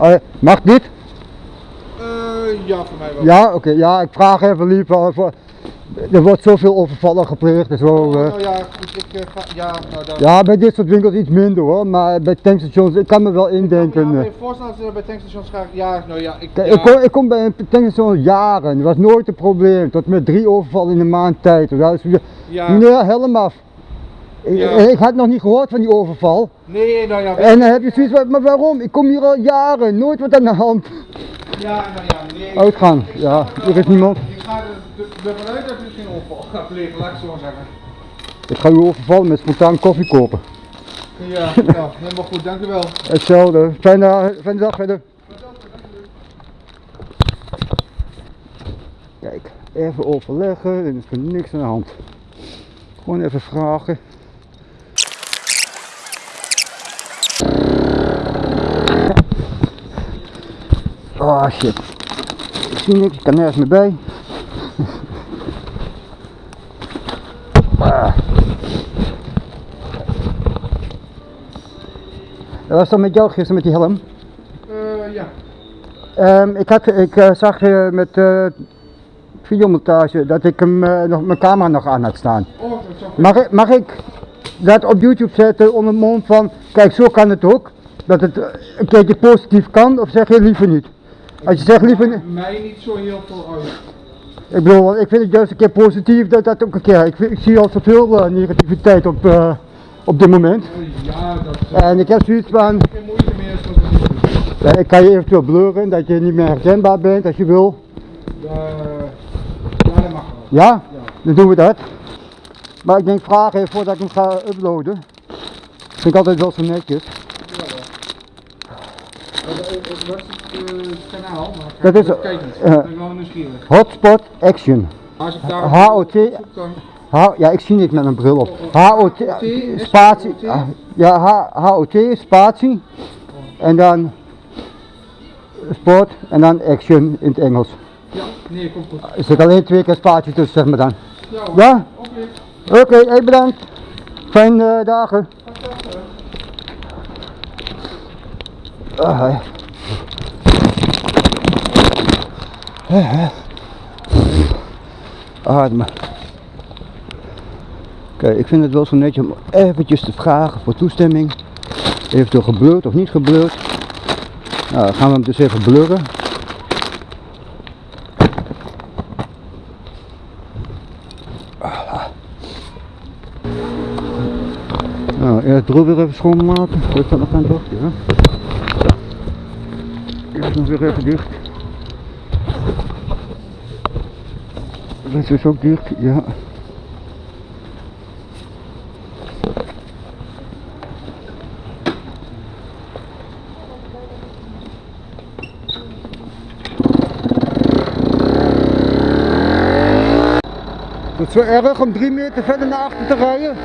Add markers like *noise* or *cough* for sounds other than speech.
Oh, mag dit? Eh, ja, voor mij wel. Ja, oké. Ja, ik vraag even liever. Voor, er wordt zoveel overvallen gepleegd en zo. eh. Nou ja, goed, ik eh, ga, ja, nou dan. Ja, bij dit soort winkels iets minder hoor, maar bij tankstations, ik kan me wel indenken. maar eh. je voorstellen dat bij tankstations gaan, ja, nou ja, ik, Kijk, ja, ik, kom, ik kom bij een tankstation jaren, dat was nooit een probleem, tot met drie overvallen in een maand tijd. Is, ja, meneer, helm Ik, had nog niet gehoord van die overval. nee, nou ja, En dan heb je zoiets van, maar waarom? Ik kom hier al jaren, nooit wat aan de hand. ja, nou ja, nee. Uitgaan, ik ja, er is niemand. Ik ga er- er- ervan uit dat u geen overval gaat plegen, laat ik zo zeggen. Ik ga u overvallen met spontaan koffie kopen. Ja, *laughs* ja, helemaal goed, dank u wel. Hetzelfde, fijne, fijne dag verder. Kijk, even overleggen, er is niks aan de hand. Gewoon even vragen. Oh shit. Ik zie niks, ik kan nergens meer bij. Ah. Dat was dan met jou gisteren met die helm? Eh, ja. Ehm, ik, had, ik eh, zag eh, met eh videomontage dat ik hem eh, nog mijn camera nog aan had staan. Oh, dat Mag ik, mag ik dat op YouTube zetten onder mond van, kijk zo kan het ook, dat het eh, een keertje positief kan of zeg je liever niet? Als je zegt liever mij niet zo heel veel uit. ik bedoel, ik vind het juist een keer positief dat dat ook een keer, ik, zie al zoveel eh, negativiteit op, eh, op dit moment. Eh, ja, dat En ik heb zoiets van, geen moeite meer ja, ik kan je eventueel blurren, dat je niet meer herkenbaar bent als je wil. Eh, ja, dat mag wel. Ja? Ja. Dan doen we dat. Maar ik denk vragen voordat ik hem ga uploaden. Vind ik altijd wel zo netjes. Wat is het eh, kanaal? Dat is, Kijk niet, eh, ik ben wel nieuwsgierig. Hotspot Action. Als ik daar HOT. H ja, ik zie niks met een bril op. HOT, spatie. ah, Ja, HOT, spatie. En dan sport en dan action in het Engels. Ja, nee, komt goed. Er zit alleen twee keer spatie tussen, zeg maar dan. Ja, oké. Oké, hey, bedankt. Fijne eh, dagen. Ah, hè. Hè, hè. Ademen. Kijk, ik vind het wel zo netjes om eventjes te vragen voor toestemming. Eventueel geblurred of niet geblurred. Nou, dan gaan we hem dus even blurren. Nou, eerst bril weer even schoonmaken. Dat nog aan toch? Ja. Eerst nog weer even dicht. Dat is ook dicht, ja. Het is wel erg om drie meter verder naar achter te rijden.